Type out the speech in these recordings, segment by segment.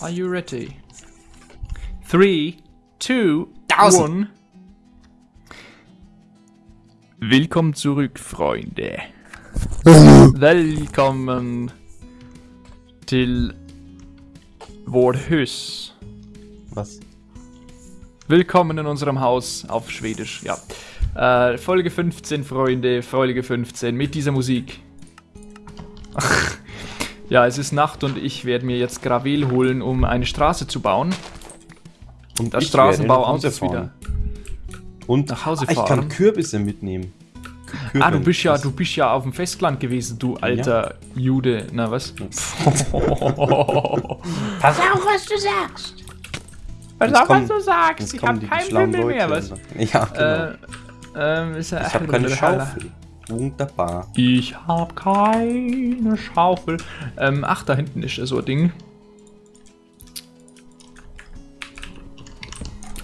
Are you ready? Three, two, Tausend. one. Willkommen zurück, Freunde. Velkommen til vårt hus. Was? Willkommen in unserem Haus auf Schwedisch, ja. Äh, Folge 15, Freunde, Folge 15 mit dieser Musik. Ja, es ist Nacht und ich werde mir jetzt Gravel holen, um eine Straße zu bauen. Und Das Straßenbauamt ist wieder. Und nach Hause ah, ich fahren. kann Kürbisse mitnehmen. Kürbis. Ah, du bist ja, du bist ja auf dem Festland gewesen, du alter Jude. Na was? Pass auf, was du sagst. Pass auf, was du sagst. Ich kommen hab die keinen schlauen Pimmel mehr, was? Ja, genau. Äh, ähm, ist ja ich habe keine Schaufel. Wunderbar. Ich hab keine Schaufel. Ähm, ach, da hinten ist so ein Ding.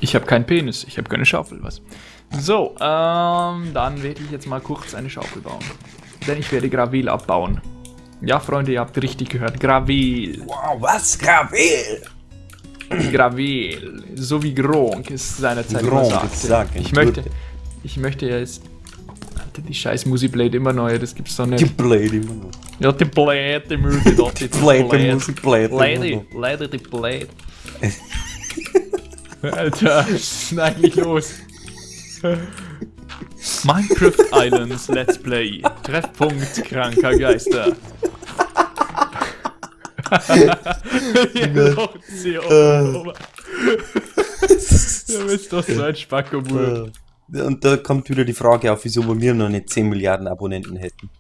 Ich habe keinen Penis, ich habe keine Schaufel, was? So, ähm, dann werde ich jetzt mal kurz eine Schaufel bauen. Denn ich werde Gravel abbauen. Ja, Freunde, ihr habt richtig gehört. Gravel. Wow, was? Gravel! Gravel. So wie Gronk es seinerzeit immer Gronk sagte. es sagte. Ich möchte, ich möchte jetzt... Alter, die scheiß Musikblade immer neu, das gibt's doch Die nicht. Blade immer noch. Ja, die Blade, die Musik, doch, die Blade, die Musik, Blade. immer Lady. Lady, die Blade. Alter, was ist eigentlich los? Minecraft Islands Let's Play. Treffpunkt kranker Geister. Oben. Du bist doch so ein Spackomut. Äh, Und da kommt wieder die Frage auf, wieso wir noch nicht 10 Milliarden Abonnenten hätten.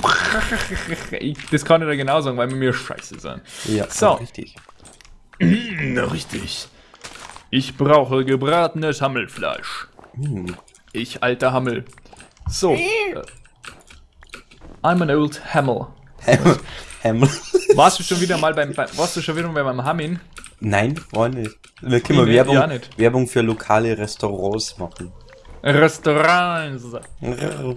Das kann ich dir genau sagen, weil wir mir scheiße sind. Ja, So. richtig. Na richtig. Ich brauche gebratenes Hammelfleisch. Hm. Ich alter Hammel. So. Äh, I'm an old Hammel. Hammer. Warst du schon wieder mal beim, beim warst du schon wieder mal beim Hammin? Nein, war nicht. Wir können Nee, Werbung. Werbung für lokale Restaurants machen. Restaurants.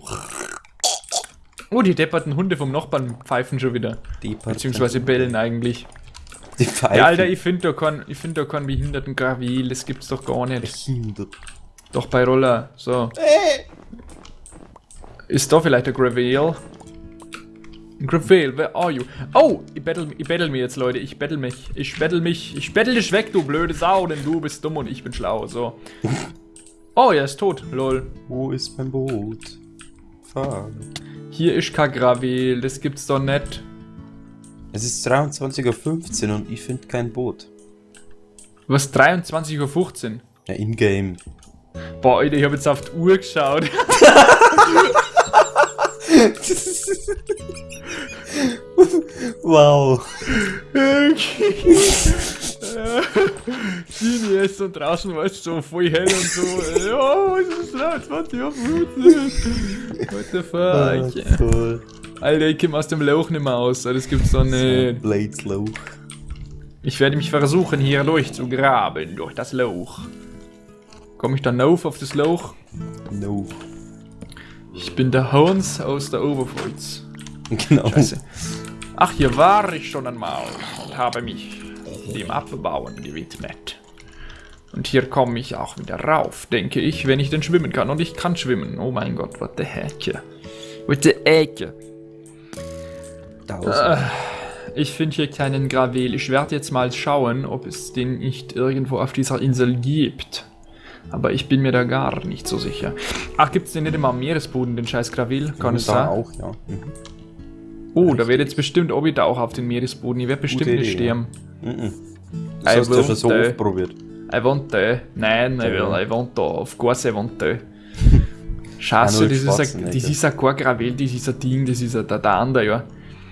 Oh, die depperten Hunde vom Nachbarn pfeifen schon wieder. Die Beziehungsweise bellen eigentlich. Die Pfeife. Ja, Alter, ich finde da keinen ich find da keinen behinderten Gravel, das gibt's doch gar nicht. Behindert. Doch bei Roller, so. Ist da vielleicht ein Gravel? Gravel, where are you? Oh, ich battle, ich battle mich jetzt, Leute. Ich battle mich. Ich battle mich. Ich battle dich weg, du blöde Sau, denn du bist dumm und ich bin schlau. So. Oh, er ist tot. Lol. Wo ist mein Boot? Fahren. Hier ist kein Gravel. Das gibt's doch nicht. Es ist 23.15 Uhr und ich finde kein Boot. Was? 23.15 Uhr? Ja, in-game. Boah, Alter, ich habe jetzt auf die Uhr geschaut. wow. Genius und draußen war es so voll hell und so. Ja, es ist 23 Uhr. What the fuck? Cool. Alter, ich komme aus dem Loch nicht mehr aus. Das gibt's doch nicht. Blades Low. Ich werde mich versuchen, hier durchzugraben, durch das Loch. Komme ich dann auf auf das Loch? No. Ich bin der Hans aus der Oberpfalz. Genau. Scheiße. Ach, hier war ich schon einmal und habe mich dem Abbauen gewidmet. Und hier komme ich auch wieder rauf, denke ich, wenn ich denn schwimmen kann. Und ich kann schwimmen. Oh mein Gott, what the heck. What the heck. Tausend. Ich finde hier keinen Gravel. Ich werde jetzt mal schauen, ob es den nicht irgendwo auf dieser Insel gibt. Aber ich bin mir da gar nicht so sicher. Ach, gibt es den nicht immer am Meeresboden, den scheiß Gravel? Kann es da sein? auch, ja. Mhm. Oh, da wird jetzt bestimmt Obi da auch auf den Meeresboden. Ich werde bestimmt Gute nicht sterben. Mhm. I Das hast du ja schon so oft probiert. I want the. Nein, ich will, Ja. I want da. Of course I want the. Scheiße, das ist, ein, Schwarzenegger. das ist ein kein Gravel, das ist ein Ding, das ist ein, der, der andere, ja.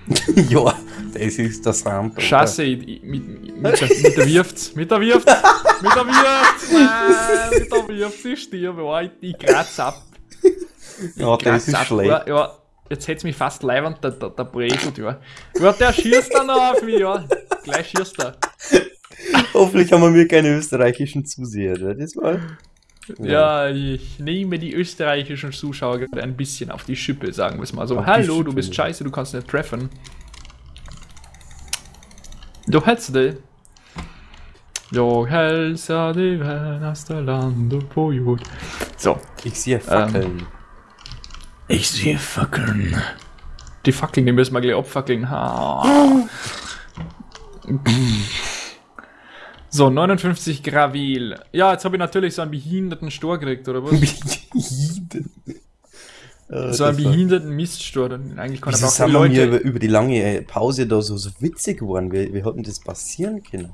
ja, das ist das Ramp. Scheiße, ich, ich, mit, mit, der, mit der wirft's, mit der wirft's, mit der wirft's, nein, mit der wirft's, ich stirbe, Alter, ich kratz ab. Ja, das ist ab, schlecht. Ja, ja, jetzt hätt's mich fast leibend, der, der, der Bresel, ja. Ja, der schießt dann noch auf mich, ja. Gleich schießt er. Hoffentlich haben wir keine österreichischen Zuseher. Das war. Ja, ich nehme die österreichischen Zuschauer gerade ein bisschen auf die Schippe, sagen wir es mal so. Auf Hallo, du bist scheiße, du kannst nicht treffen. Du hättest die. Jag hälsar dig värnaste land på jord. So. Ich sehe Fackeln. Ich sehe Fackeln. Die Fackeln, die müssen wir gleich abfackeln. Ha. So, 59 Gravil. Ja, jetzt habe ich natürlich so einen behinderten Stor gekriegt, oder was? Äh, so einen war- behinderten Miststor. Eigentlich kann Wieso aber auch sind wir mir über, Leute... über die lange Pause da so, so witzig geworden? Wie, wie hat denn das passieren können?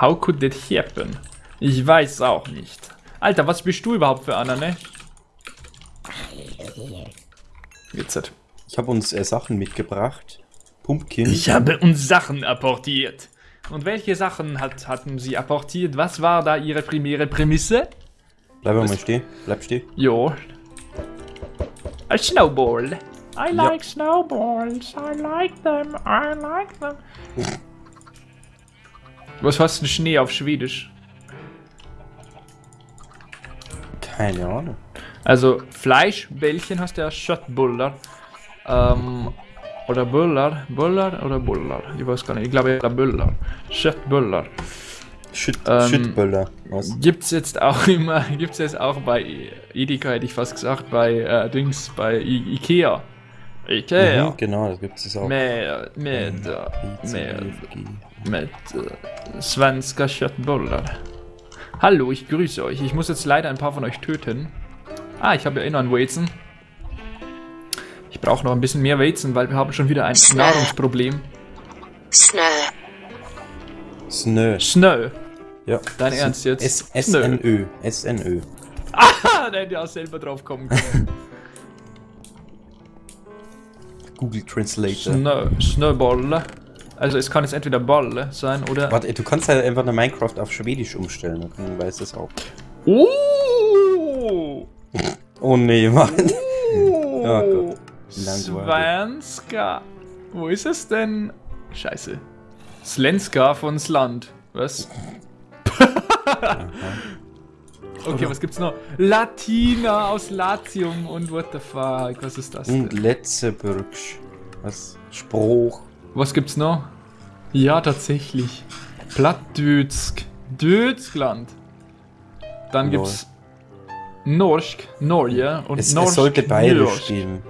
How could that happen? Ich weiß auch nicht. Alter, was bist du überhaupt für einer, ne? Jetzt. Ich habe uns äh, Sachen mitgebracht. Pumpkin. Ich habe uns Sachen apportiert. Und welche Sachen hat, hatten sie apportiert? Was war da ihre primäre Prämisse? Bleib mal stehen. Bleib stehen. Jo. A snowball. I Ja. like snowballs. I like them. I like them. Was heißt denn Schnee auf Schwedisch? Keine Ahnung. Also Fleischbällchen hast du ja Köttbullar. Ähm, oder Bullar. Bullar oder Bullar? Ich weiß gar nicht. Ich glaube eher Bullar. Köttbullar. Shit, Ähm, Shitböller. Was? Gibt's jetzt auch immer, gibt's jetzt auch bei Edeka, hätte ich fast gesagt, bei äh, Dings, bei I Ikea. Ikea. Mhm, genau, das gibt es auch. Pizza, med, BFG. med äh, svenska Köttbullar. Hallo, ich grüße euch. Ich muss jetzt leider ein paar von euch töten. Ah, ich habe ja eh noch einen Weizen. Ich brauche noch ein bisschen mehr Weizen, weil wir haben schon wieder ein Nahrungsproblem. Snö. Snö. Snö. Ja. Dein Ernst jetzt? S SNÖ. SNÖ. Ah, der hätte ja selber drauf kommen können. Google Translator. Snö, Snöbolle. Also es kann jetzt entweder Bolle sein oder... Warte, du kannst halt einfach eine Minecraft auf Schwedisch umstellen, dann weiß das auch. Oh! Oh nee, Mann. Oh! Ja, Gott. Langweilig. Svenska. Wo ist es denn? Scheiße. Slenska von Sland. Was? okay, was gibt's noch? Latina aus Latium und what the fuck? Was ist das Und denn? Letzeburgsch. Was? Spruch. Was gibt's noch? Ja, tatsächlich. Plattdütsk. Dötskland. Dann Lol. gibt's Norsk, Norge und Es, Norsk, es sollte bayerisch Norsk. geben.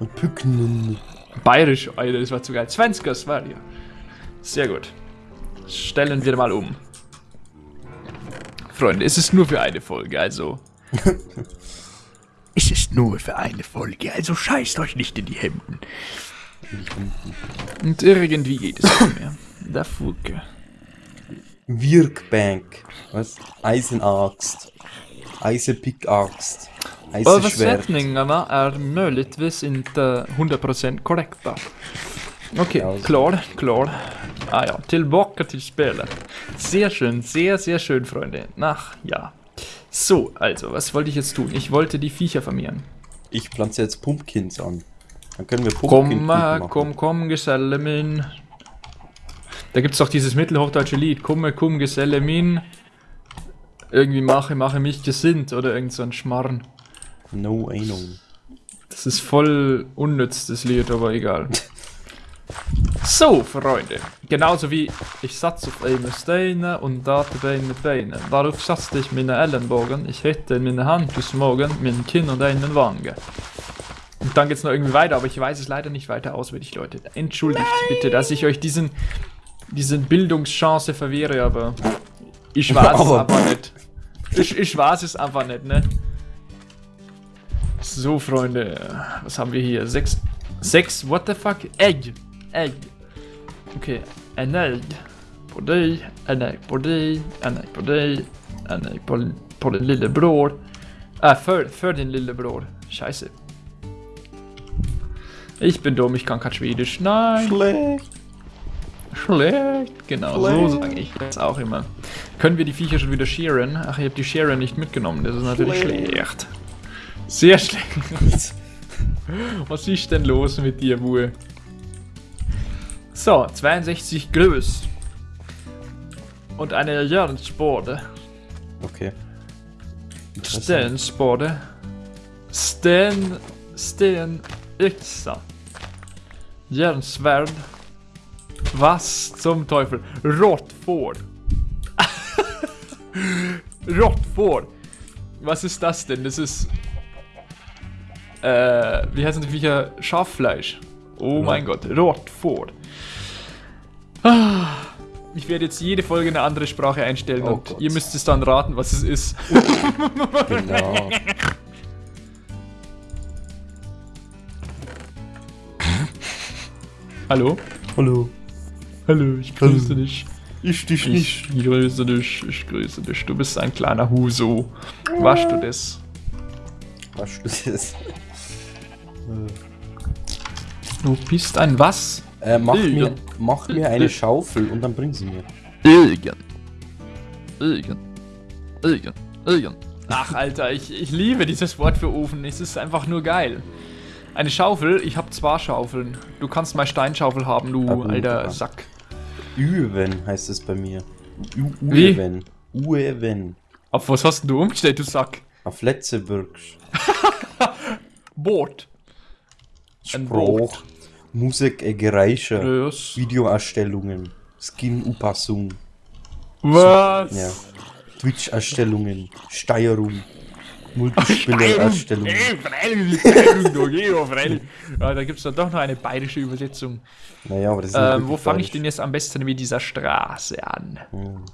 Und Pücknen. Bayerisch, Alter, das war zu geil. Svenska Sverige. Sehr gut. Stellen wir mal um. Freunde, es ist nur für eine Folge, also. es ist nur für eine Folge, also scheißt euch nicht in die Hemden. Und irgendwie geht es nicht mehr. Der Fuke. Wirkbank. Was? Eisenaxt. Eisenpickaxt. Eisenschwert. Översättningarna är möjligtvis inte 100% korrekta. Okej, Ja. klar, klar. Ah ja, tillbaka till spelet. Sehr schön, sehr, sehr schön, Freunde. Ach, ja. So, also, was wollte ich jetzt tun? Ich wollte die Viecher vermehren. Ich pflanze jetzt Pumpkins an. Dann können wir Komm, Pumpkin äh, machen. komm, komm, Geselle min. Da gibt's doch dieses mittelhochdeutsche Lied. Komme, komm, Geselle min. Irgendwie mache, mache mich gesinnt oder irgend so ein Schmarrn. No Ahnung. Das ist voll unnütz, das Lied, aber egal. So, Freunde. Genauso wie ich satz auf eine Steine und date Bein mit Beinen. Darauf satzte ich meine Ellenbogen, ich hätte meine Hand gesmogen, mein Kinn und einen Wange. Und dann geht's noch irgendwie weiter, aber ich weiß es leider nicht weiter auswendig, Leute. Entschuldigt bitte, dass ich euch diesen, diesen Bildungschance verwehre, aber ich weiß es Aber- einfach nicht. Ich, ich weiß es einfach nicht, ne? So, Freunde, was haben wir hier? Sechs, sechs, what the fuck? Egg, Egg. Okay, en egg dig, en egg dig, en egg dig, en egg på, på din lillebror. Äh, för, för din lillebror. Scheiße. Ich bin dumm, ich kann kein Schwedisch. Nein, Schlecht. Schlecht. Genau, so Schlecht. sage ich das auch immer. Können wir die Viecher schon wieder sharen? Ach, ich habe die Sharen nicht mitgenommen. Das ist natürlich Schlecht. schlecht. Sehr schlecht. Was ist denn los mit dir, Bue? So, 62 Größ. Und eine Jernsporde. Okay. Interessant. Stensporde. Sten... Sten... Yxa. Järnsvärd. Was zum Teufel? Rottford. Rottford. Was ist das denn? Das ist. Äh, wie heißen die Viecher? Schaffleisch. Oh Ja. mein Gott, Rottford. Ah, Ich werde jetzt jede Folge eine andere Sprache einstellen Oh und Gott. ihr müsst es dann raten, was es ist. Genau. Hallo? Hallo. Hallo, ich grüße Hallo. dich. Ich dich Ich grüße dich, ich grüße dich. Du bist ein kleiner Huso. Waschst du das? Was du das? Du bist ein was? Äh, mach, mir, mach mir eine Schaufel und dann bring sie mir. Irgend. Irgend. Irgend. Irgend. Ach, Alter, ich, ich liebe dieses Wort für Ofen. Es ist einfach nur geil. Eine Schaufel, ich habe zwei Schaufeln. Du kannst mal Steinschaufel haben, du gut, alter. Sack. Üwen heißt es bei mir. Uewen. Uewen. Auf was hast denn du umgestellt, du Sack? Auf Letzeburgsch. Boot. Ein Spruch. Musik, äh, Geräusche. Was? Videoerstellungen. Skin-Upassung. Was? Ja. Twitch-Erstellungen. Steuerung. Freilich. Ja, da gibt es dann doch noch eine bayerische Übersetzung. Naja, aber das ist Ähm, wo fange ich denn jetzt am besten mit dieser Straße an? Hm.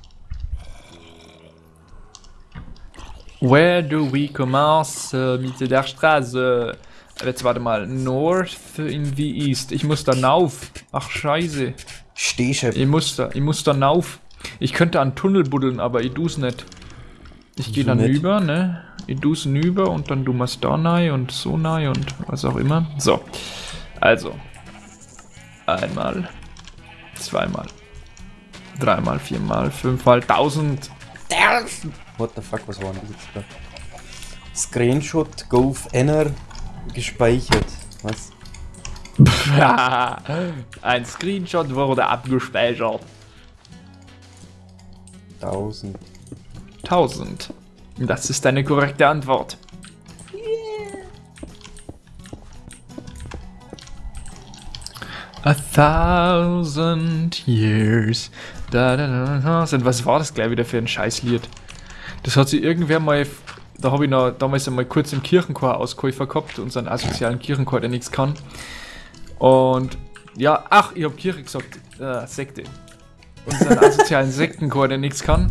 Where do we commence äh, mit der Straße? Jetzt warte mal, North in the East. Ich muss da nauf. Ach scheiße. Stehchef. Ich muss da, ich muss da nauf. Ich könnte an Tunnel buddeln, aber ich du's nicht. Ich gehe dann nicht? rüber, ne? Ich du's nüber und dann du machst da rein und so rein und was auch immer. So. Also. Einmal. Zweimal. Dreimal, viermal, fünfmal, tausend. What the fuck, was war denn das jetzt gerade? Screenshot Golf Enner gespeichert. Was? Ein Screenshot wurde abgespeichert. 1000. 1000. Das ist eine korrekte Antwort. A thousand years. Da, da, da, da. Und was war das gleich wieder für ein Scheißlied? Das hat sich irgendwer mal. Da habe ich noch damals einmal kurz im Kirchenchor Auskäufer gehabt, unseren asozialen Kirchenchor, der nichts kann. Und ja, ach, ich habe Kirche gesagt, äh, Sekte. Unseren asozialen Sektenchor, der nichts kann.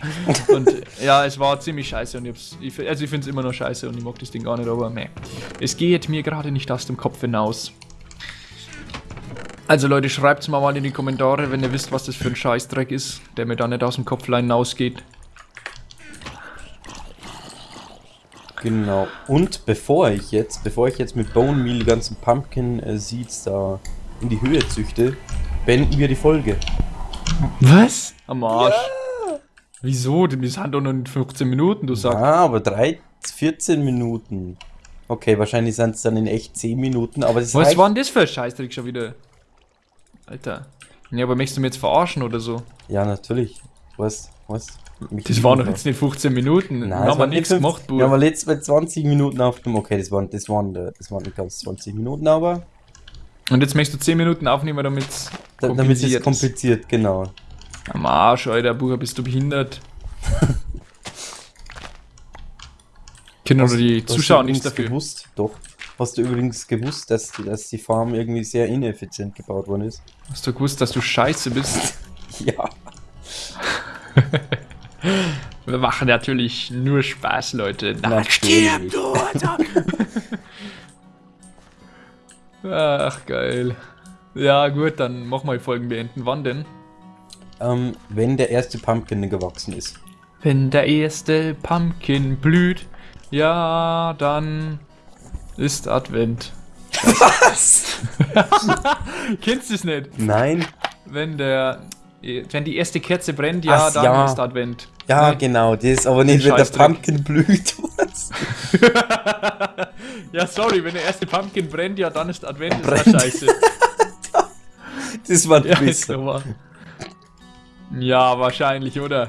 und ja, es war ziemlich scheiße und ich also ich finde es immer noch scheiße und ich mag das Ding gar nicht, aber meh. Es geht mir gerade nicht aus dem Kopf hinaus. Also Leute, schreibt's mal mal in die Kommentare, wenn ihr wisst, was das für ein Scheißdreck ist, der mir da nicht aus dem Kopf hinausgeht. Genau. Und bevor ich jetzt, bevor ich jetzt mit Bone Meal die ganzen Pumpkin äh, Seeds da in die Höhe züchte, beenden wir die Folge. Was? Am Arsch. Wieso? Wir sind doch noch in 15 Minuten, du sagst. Ah, aber 3, 14 Minuten. Okay, wahrscheinlich sind es dann in echt 10 Minuten, aber das Was war denn das für ein Scheißdreck schon wieder? Alter. Ja, aber möchtest du mich jetzt verarschen oder so? Ja, natürlich. Was? Was? Mich Das waren doch jetzt nicht 15 Minuten. Nein, es haben wir nichts nicht gemacht, Wir haben Bruder. letztes Mal 20 Minuten aufgenommen. Okay, das waren, das waren, das waren nicht ganz 20 Minuten, aber Und jetzt möchtest du 10 Minuten aufnehmen, damit da, damit es ist. kompliziert, genau. Am Arsch, Alter, Bruder, bist du behindert? Können die Hast du Zuschauer nichts dafür. gewusst? Doch. Hast du übrigens gewusst, dass, die- dass die Farm irgendwie sehr ineffizient gebaut worden ist? Hast du gewusst, dass du scheiße bist? Ja. Wir machen natürlich nur Spaß, Leute. Natürlich. stirb, du, Alter. Ach, geil. Ja, gut, dann mach mal die Folgen beenden. Wann denn? Ähm, wenn der erste Pumpkin gewachsen ist. Wenn der erste Pumpkin blüht, ja, dann ist Advent. Was? Kennst du es nicht? Nein. Wenn der. Wenn die erste Kerze brennt, ja, Ach, dann ja. ist Advent. Ja, Ne? genau, das ist aber nicht, wenn der. Pumpkin blüht. Ja, sorry, wenn der erste Pumpkin brennt, ja, dann ist Advent, ist das scheiße. Das war ja, Ja, wahrscheinlich, oder?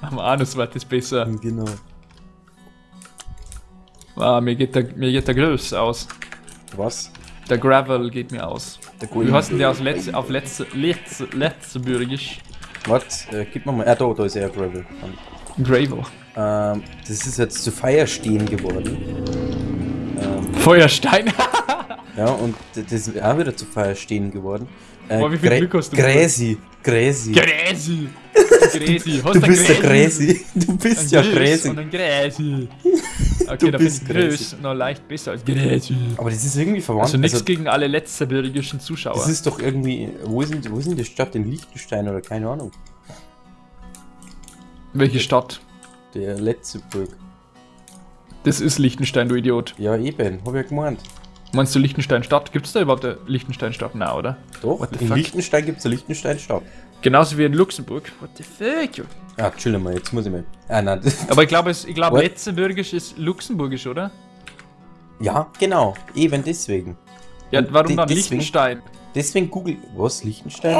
Am Anus wird es besser. Genau. Ah, mir geht der, mir geht der Größ aus. Was? Der Gravel geht mir aus. Der Wie hast denn der aus Letz, auf letzte, letzte, letztebürgisch? Was? Äh, gib mir mal. Ah, da, da ist er Gravel. Gravel. Ähm, das ist jetzt zu Feier stehen geworden. Ähm, Feuerstein. ja, und das ist auch wieder zu Feier stehen geworden. Äh, Boah, wie viel Grä- Glück hast du Gräsi. Gräsi. Gräsi. Gräsi. Hast Du bist der Gräsi. Du bist ja Gräsi. Und ein Gräsi. Okay, Du da bist. Grüß noch leicht besser als Gräsi. Aber das ist irgendwie verwandt. Also nichts also, gegen alle letzterbürgischen Zuschauer. das ist doch irgendwie. Wo ist, denn, wo ist denn die Stadt? In Liechtenstein oder keine Ahnung. Welche Stadt? Der letzte Burg. Das ist Liechtenstein, du Idiot. Ja, eben, hab ich ja gemeint. Meinst du Liechtenstein-Stadt? Gibt es da überhaupt eine Liechtenstein-Stadt? Na, oder? Doch, in fuck? Liechtenstein gibt es eine Liechtenstein-Stadt. Genauso wie in Luxemburg. What the fuck? yo? Ah, chill mal, jetzt muss ich mal. Ah, nein. Aber ich glaube, ich glaube, ist luxemburgisch, oder? ja, genau. Eben deswegen. Ja, Und warum dann deswegen- Liechtenstein? Deswegen Google. Was? Liechtenstein?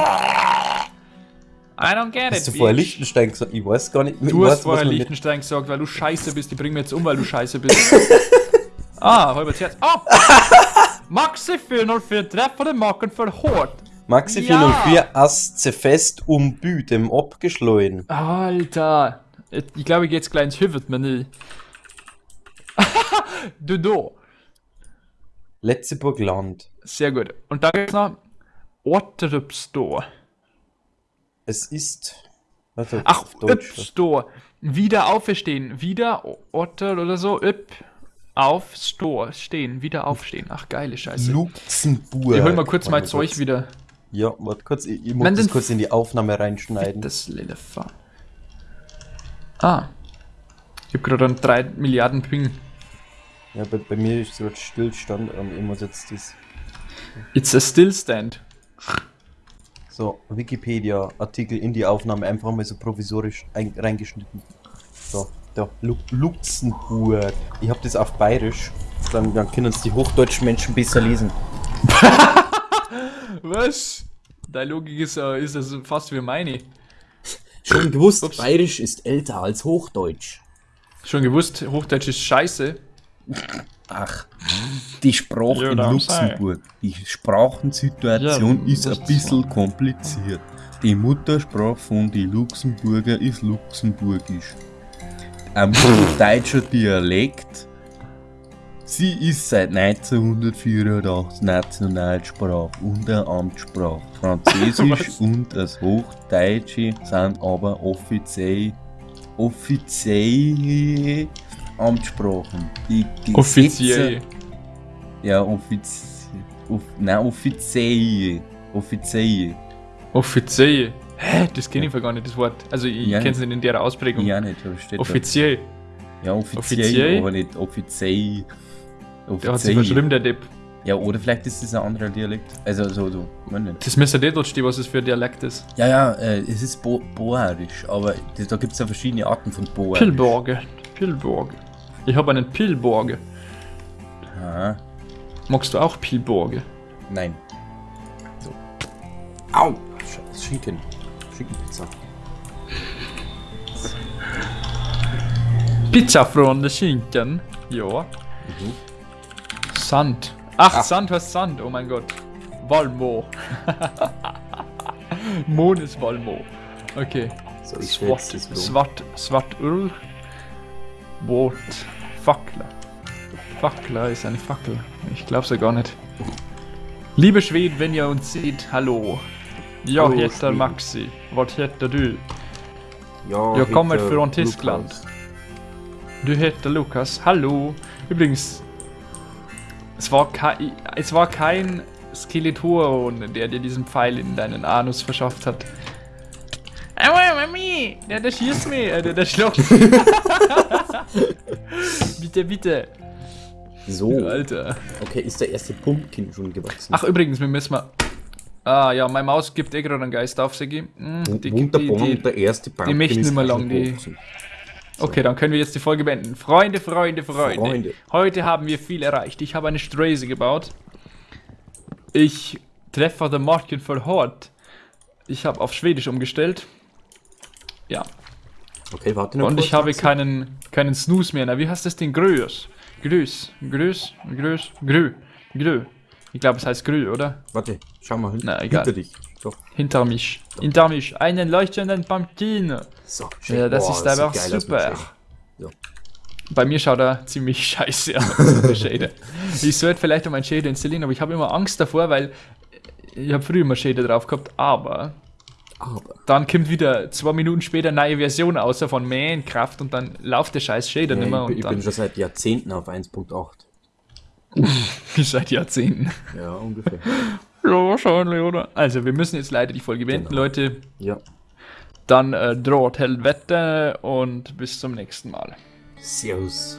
I don't get Hast du it, vorher bitch. Liechtenstein gesagt? Ich weiß gar nicht. ich Du hast vorher Liechtenstein gesagt, weil du scheiße bist. Die bringen mir jetzt um, weil du scheiße bist. ah, halber Herz. Oh! Maxi 404 Treffer den Macken für Hort. Maxi Ja. 404 Asze fest um Bü, dem abgeschleuen. Alter. Ich glaube, ich gehe jetzt gleich ins Hüvert-Menü. du do. Letzeburg Land. Sehr gut. Und da gibt's noch Otterupstore. Es ist. Warte, Ach. Upstore. Wieder auferstehen. Wieder Otter oder so. Up. Auf Store. Stehen. Wieder aufstehen. Ach, geile Scheiße. Luxemburg. Ich hol mal kurz mein Zeug kurz. wieder. Ja, warte kurz. Ich, ich muss das kurz in die Aufnahme reinschneiden. Das lille Fa. Ah. Ich hab gerade einen 3 Milliarden Ping. Ja, bei, bei mir ist gerade Stillstand und ich muss jetzt das. It's a still stand. So, Wikipedia-Artikel in die Aufnahme einfach mal so provisorisch ein, reingeschnitten. So, da, Lu Luxemburg. Ich habe das auf Bayerisch. Dann, dann können uns die hochdeutschen Menschen besser lesen. Was? Deine Logik ist, äh, ist das fast wie meine. Schon gewusst, Ups. Bayerisch ist älter als Hochdeutsch. Schon gewusst, Hochdeutsch ist scheiße. Ach, die Sprache Ja, in Luxemburg, die Sprachensituation Ja, ist ein bisschen kompliziert. Die Muttersprache von den Luxemburger ist Luxemburgisch. Ein deutscher Dialekt. Sie ist seit 1984 Nationalsprache und eine Amtssprache. Französisch und das Hochdeutsche sind aber offiziell offizielle Amtssprachen. Die Gesetze- Offiziell. Ja, offiziell. Off, nein, offiziell. Offiziell. Offiziell. Hä? Das kenne ich gar nicht, das Wort. Also ich Ja. kenne es nicht in der Ausprägung. Ja, nicht, aber steht Offiziell. da. Ja, offiziell, Offiziell? aber nicht offiziell. Der hat sich verschrieben, der Depp. Ja, oder vielleicht ist es ein anderer Dialekt. Also, so, so, man nicht. Das müsste dir dort stehen, was es für ein Dialekt ist. Ja, ja, äh, es ist Bo Boerisch, aber das, da gibt es ja verschiedene Arten von Boerisch. Pillborge. Pillborge. Ich habe einen Pillborge. Ah, Magst du auch Pillborge? Nein. So. Au! Sch- Schinken. Schinkenpizza. Pizza von der Schinken. Ja. Sand. Ach, Ah. Sand heißt Sand. Oh mein Gott. Valmo. Mon ist Valmo. Okay. So, so. Swart, Swart Ull. Wort. Fackler. Fackler ist eine Fackel. Ich glaub's ja gar nicht. Liebe Schweden, wenn ihr uns seht, hallo. Ja, Hallo, heter. Maxi. Was heter du? Ja, Jag kommer från Tyskland. Lukas. Du heter Lukas. Hallo. Übrigens, es war, kei, es war kein Skeleton, der dir diesen Pfeil in deinen Anus verschafft hat. Aua, Mami! Der, der schießt mich, äh, der, der schluckt. bitte, bitte. So, Alter. okay, ist der erste Pumpkin schon gewachsen? Ach, übrigens, wir müssen mal. Ah ja, meine Maus gibt eh gerade einen Geist auf, Sigi. Hm, die, die, Wunderbar, die, und der erste Pumpkin die möchten nicht mehr auch lang, die-. Okay, dann können wir jetzt die Folge beenden. Freunde, Freunde, Freunde. Freunde. Heute haben wir viel erreicht. Ich habe eine Straße gebaut. Ich treffe den Marken für Hort. Ich habe auf Schwedisch umgestellt. Ja. Okay, warte noch Und ich habe keinen, keinen Snooze mehr. Na, wie heißt das Ding? Größ. Grüß. Grüß. Grüß. Grü. Grü. Ich glaube, es heißt Grü, oder? Warte, schau mal hin. Na, egal. hinter dich. Doch. Hinter mich. Hinter mich. Einen leuchtenden Pumpkin. So, Ja, das Boah, ist sieht einfach geil super. So. Bei mir schaut er ziemlich scheiße aus, der Shader. Ich sollte vielleicht um einen Shader installieren, aber ich habe immer Angst davor, weil ich habe früher immer Shader drauf gehabt, aber Aber, dann kommt wieder zwei Minuten später eine neue Version außer von Minecraft und dann läuft der scheiß Shader ja, nicht mehr ich, ich bin schon seit Jahrzehnten auf 1.8. seit Jahrzehnten. Ja, ungefähr. Ja, wahrscheinlich, oder? Also, wir müssen jetzt leider die Folge beenden, Genau. Leute. ja. Dann äh, droht Helvete und bis zum nächsten Mal. Servus.